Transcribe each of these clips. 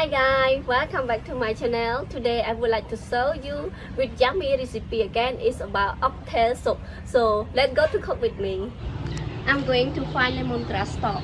Hi guys, welcome back to my channel. Today I would like to show you with yummy recipe again. It's about oxtail soup. So let's go to cook with me. I'm going to find lemongrass stalk.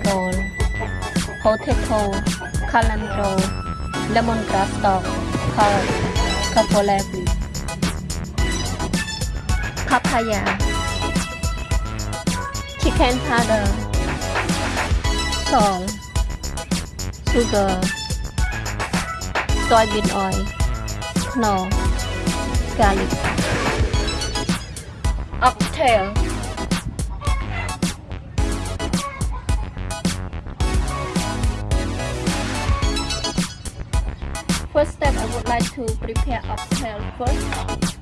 Galangal, potato, calendro, lemongrass stalk, carrot, cavolabri, papaya, chicken powder, salt, sugar, soybean oil, knorr, garlic, oxtail. First step, I would like to prepare a oxtail first.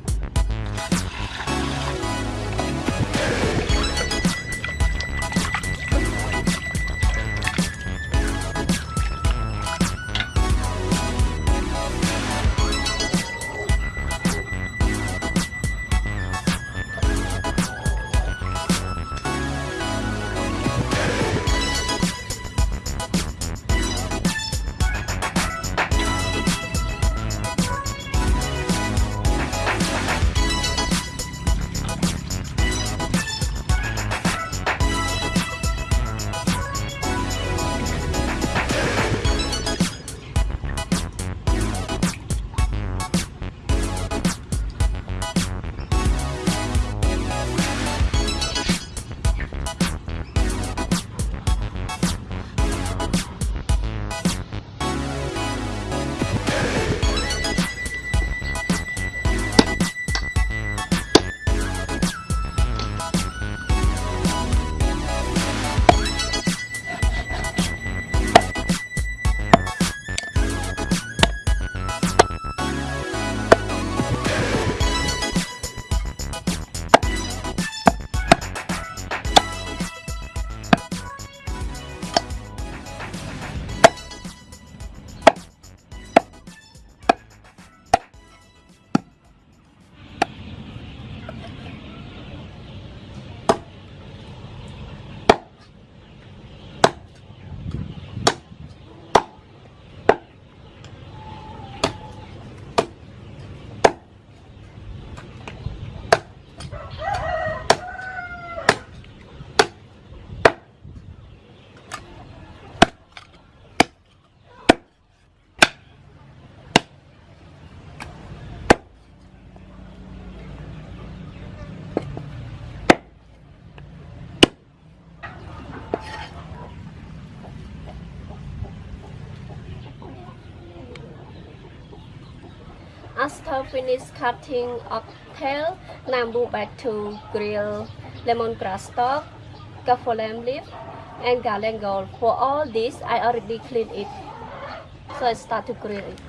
After finish cutting oxtail, now move back to grill lemongrass stalk, kaffir lime leaf, and galangal. For all this, I already cleaned it. So I start to grill it.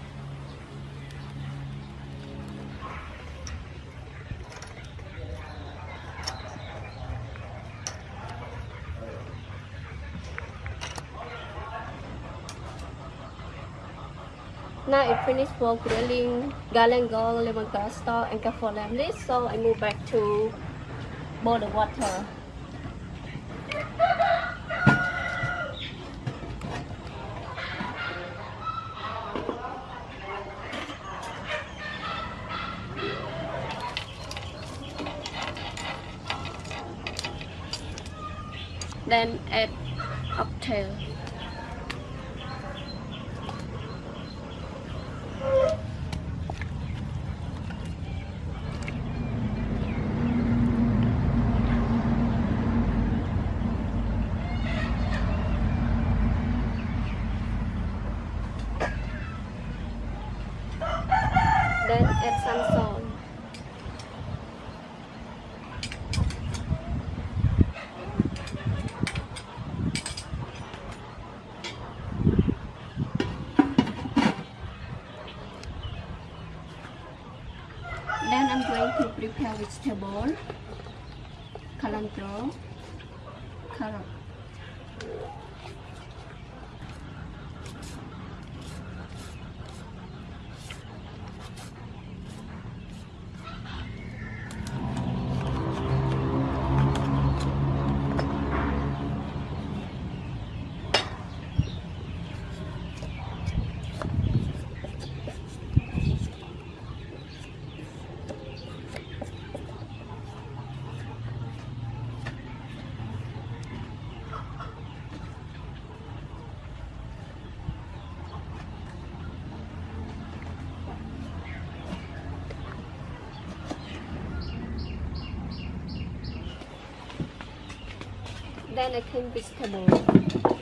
Now it finished for grilling galangal, lemongrass stalk, and kaffir lime. So I move back to boil the water. Then add oxtail. Prepare vegetable, cilantro, carrot. Then I clean vegetable.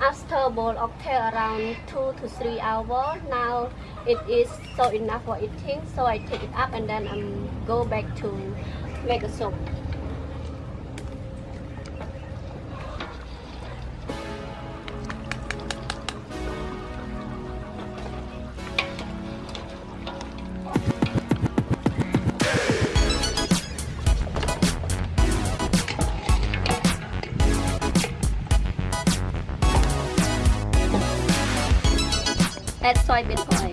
After boil oxtail around 2 to 3 hours, now it is so enough for eating. So I take it up and then I'm go back to make a soup. อยเป็นพลอย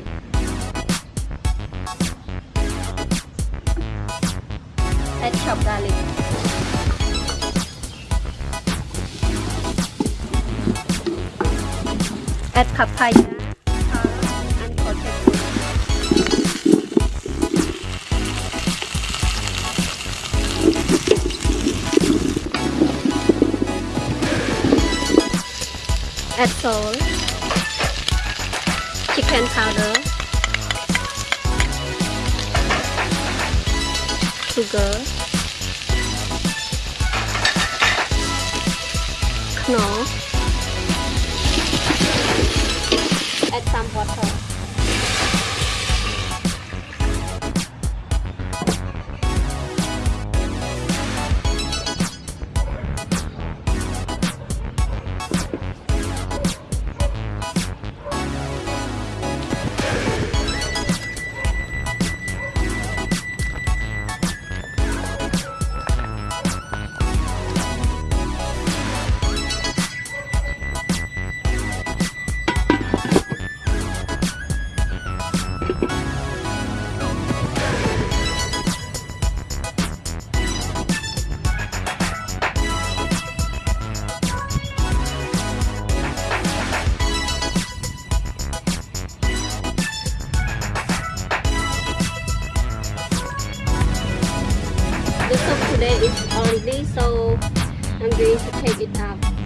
แอดช็อปดาลิงแอดพับไทยอัแอดโซล powder, sugar, knorr, add some water. Yeah.